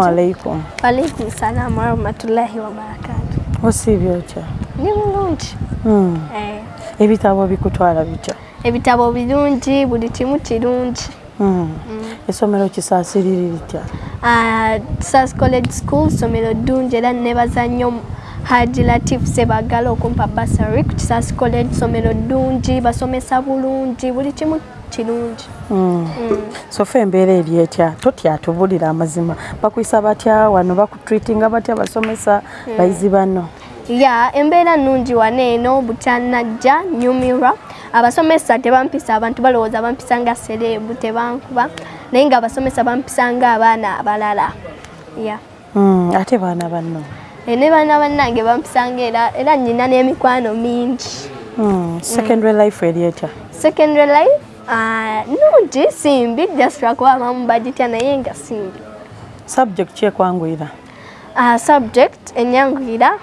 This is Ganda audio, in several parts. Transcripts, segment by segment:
Alaikum. Walaikum salaam warahmatullahi wabarakatu. Osiibye otya? Ndi bulungi. Mm. Eh, Ebitabo bikutwala bitya? ebitabo birungi buli kimu kirungi. Mm. Essomero kisaasiriri litya? Ah, Sas College School ssomero ddungi era nebaza nnyo Haji Latif Sebagala okumpa basari ku Kisas College ssomero ddungi basomesa bulungi buli kimu kirungi. Mm. Mm. So fe embeera eri etya? Totya tubulira amazima. Bakuyisa batya wano bakutreatinga batya basomesa bayizi banno? ya embeera nnungi wano eno bukyannajja nyumirwa abasomesa tebampisa abantu balowooza bampisa nga sereebu tebankuba naye nga abasomesa bampisa nga abaana abalala ya Mm. Ate baana banno? E, ne baana bannange bampisanga era era nyina n'emikwano mingi Mm. Secondary life eri etya? secondary life ah, nnungi simbi just lwakuba abamu bagitya naye nga simbi Subject kyekwanguyira? Ah, subject enyanguyira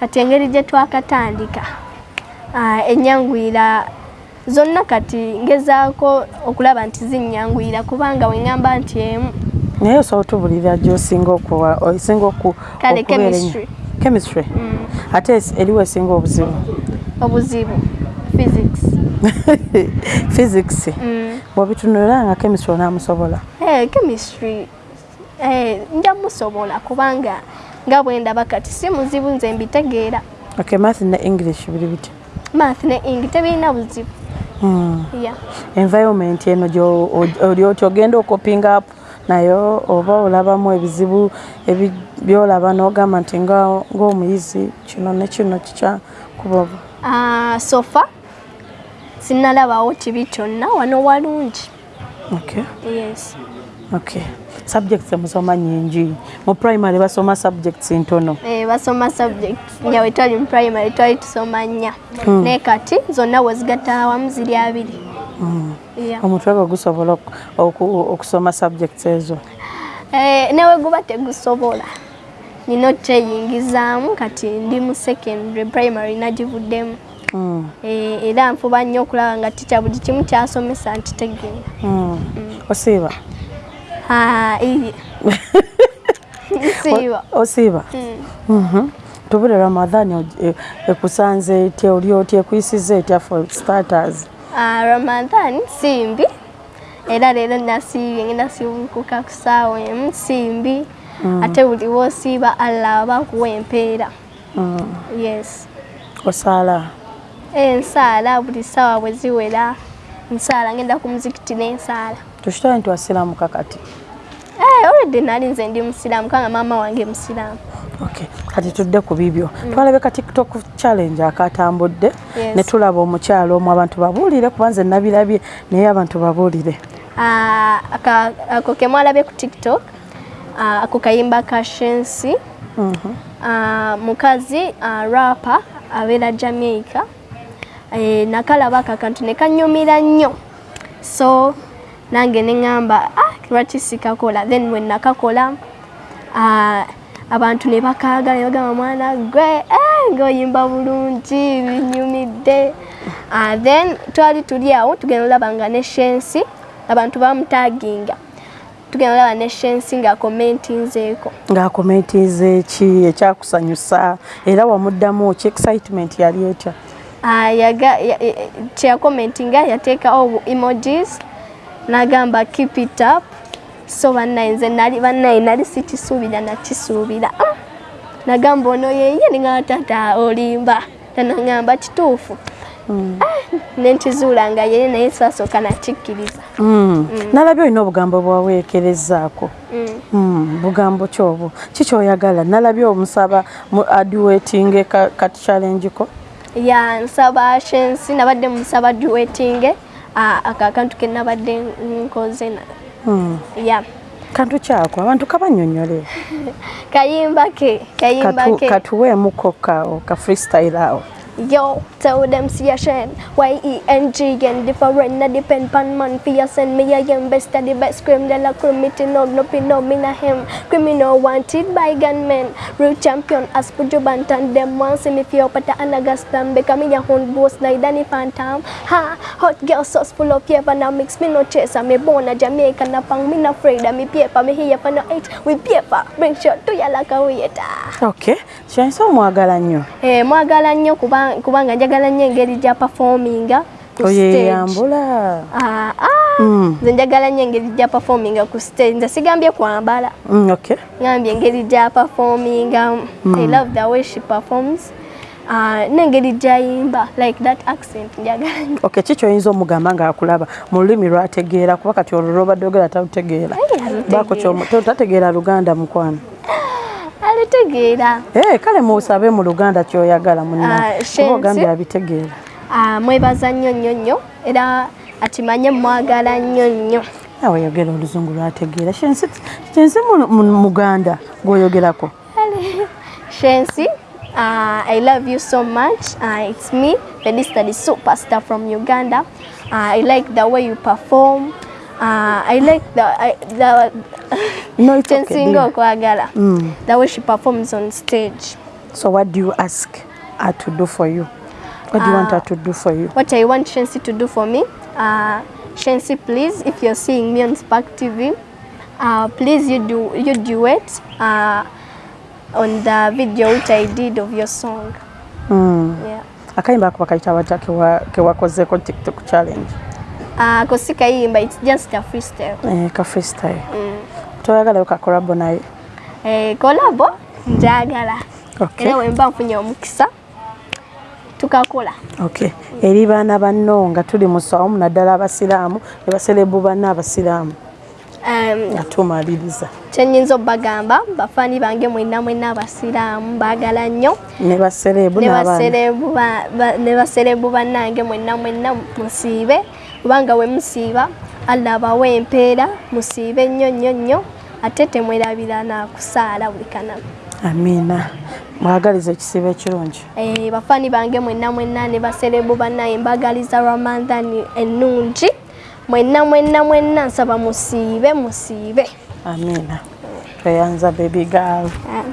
kati engeri gye twakatandika Ah, enyanguyira zonna kati ngezaako okulaba nti zinyanguyira kubanga weŋŋamba nti emu Naye osobola otubulira gy'osinga oku Kale, chemistry. Chemistry? mm, Ate eriwo esinga obuzibu? obuzibu physics Physics. mm. bw'obitunulira nga chemistry onaamusobola? Eh, chemistry eh, nja musobola kubanga nga bwe ndaba kati si muzibu nze mbitegeera Okay, math ne English biri bitya? math ne ing tebirina buzibu Mm. yeah. environment eno oli oti ogenda okopinga up nayo oba olabamu ebizibu ebi- byolaba n'ogamba nti ng'omuyizi kino ne kino kikyakuba obu- Uh, sofa sinalabawo kibi kyonna wano walungi okay. yes okay. subjects emusoma nyingi mu primary basoma subjects ntono eh, basoma subjects nga bwe twali mu primary twali tusoma nnya Hmm. naye kati zonna wezigatta awamu ziri abiri mm. yeah. omutwe gwe gusobola oku- oku- okusoma subjects ezo eh, newe guba tegusobola nina okyeyingizaamu kati ndi mu secondary primary nagivuddemu era nfuba nnyo okulaba nga tica buli kimu kyasomesa ntitegeera mm. osiiba? Ah, O- osiiba? Mm. Mhm. tubule ramadhani e- ekusanze etya oli otya ekuyisiza etya for starters? Ah, Ramadhan simbi era leero nasiibye ngenda sibukuka ku ssaawa emu simbi ate buli woosiiba allah aba akuwa empeera. Mm. yes. Osaala ensaala buli ssaawa bwe ziwera nsaala ngenda ku muzikiti n'ensaala tukitwale nti wasiramuka kati Eh, already nali nze ndi musiraamu kanga maama wange musiraamu. Okay. kati tudde ku bibyo. Twalabe ka tiktok challenge akatambudde ne tulaba omukyalo omu abantu babuulire kuba nze nabirabye naye abantu babuulire. Ah, ako kemwalabe ku tiktok ah, ako kayimba ka shensi. Mhm. Ah, mukazi rapa abeera jamaica. eh, nakalaba ako akantu ne kanyumira nnyo. So nange neŋŋamba ah, lwaki sikakola? Then bwe nakakola ah, abantu ne bakaagala ne bagamba mwana gwe eh, ng'oyimba bulungi binyumidde. Ah, then twali tuli awo tugenda olaba nga ne shensi abantu bamutaginga. Tugenda olaba ne shensi nga commentinzeeko ng'akomentiza eki ekyakusanyusa. Era wamuddamu ki? Excitement yali etya Ah, yaga- ya- ya- kyeyakomentinga yateekawo emojis. Nagamba keep it up. So bannaye nze nali bannaye nali sikisuubira nakisuubira Ah! nagamba ono yeye ningamba tata olimba. Nanaŋŋamba kituufu. Ah, nenkizuula nga yeye naye sasooka nakikkiriza Mm. nalabye olina obugambo bwaweekerezaako Mm. Mm, bugambo ki obwo kikyoyagala nalabye omusaba mu aduwetinge ka, ka challenge ko ya nsaba shensi nabadde musaba duwetinge ako akantu ke nabadde nkoze na- mm. ya. Kantu kyako abantu kabanyonyole. Kayimba ke kayimba ke. katuweemuko ka, ka freestyle awo Yo, tell them see a shen. Y-E-N-G and different, na depend pan man fi a send me a young best of the best scream de la criminal, no pin no me na him. Criminal wanted by gunmen. Real champion as pujo bantan them want see me fi up at the anagastam. Become me a hunt boss na idani phantom. Ha, hot girl sauce full of paper now mix me no chase. Me born a Jamaican na pang me na afraid of me paper. Me here for no eight with paper. Bring shot to ya like a waiter. okay kyanisa omwagala nnyo Eh, mwagala nnyo kuba- kubanga njagala nnyo engeri gya performinga stage. oyeyambula Ah, ah, Mm. nze njagala nnyo engeri gya performinga ku stage. Nze sigambye kwambala. Mm, ngambye engeri gya performinga. I love the way she performs. Ah, n'engeri gyayimba like that accent njagala nnyo okay ki kyoyinza omugamba ngaakulaba mu lulimi lwategeera kuba kati olwo lwobadde ogera talutegeera to- tategeera luganda mukwano alitegeera. Eh, kale musabe mu luganda kyoyagala munna. Ah, abitegeera. Ah, mwebaza nnyo nnyo nnyo. Era akimanye mwagala nnyo nnyo. Nawe yogera oluzungu lwategeera. Kyensi kyensi mu- mu- muganda gwoyogerako? Shensi, uh, I love you so much. Uh, it's me, Felista, the superstar from Uganda. Uh, I like the way you perform. Uh, I like the I, the No, it's okay, Chensingo dear. Kwagala. Mm. The way she performs on stage. so what do you ask her to do for you what do you want her to do for you What I want Shensi to do for me, uh, Shensi, please, if you're seeing me on Spark TV, uh, please you do you duet uh, on the video which I did of your song. Mm. Yeah. akayimba ako bakayita batya kewa- kewakozeeko tiktok challenge Uh, kosikayimba, it's just a freestyle. eh, ka freestyle toyagalayo kakolabo naye Eh, kolabo njagala. Okay. era wemba nfunye omukisa tukakola okay eri baana banno nga tuli mu sawumu naddala abasiraamu ne baserebu banna abasiraamu um, nga tumaliriza kyenyinza obbagamba bafaani bange mwenna mwenna abasiraamu baagala nnyo ne baserebu ne n'abaana baserebu ba- ba- ne baserebu bannange mwenna mwenna musiibe kubanga we musiiba allah abawa empeera musiibe nnyo nnyo nnyo ate temwerabira nakusaala buli kanaku amiina. Mwagaliza ekisiibo ekirungi? Eh, bafaani bange mwenna mwenna ne baserebu bannaye mbagaliza ramadhani ennungi. Mwenna mwenna mwenna nsaba musiibe musiibe. Amiina. Tweyanza baby girl. Ah.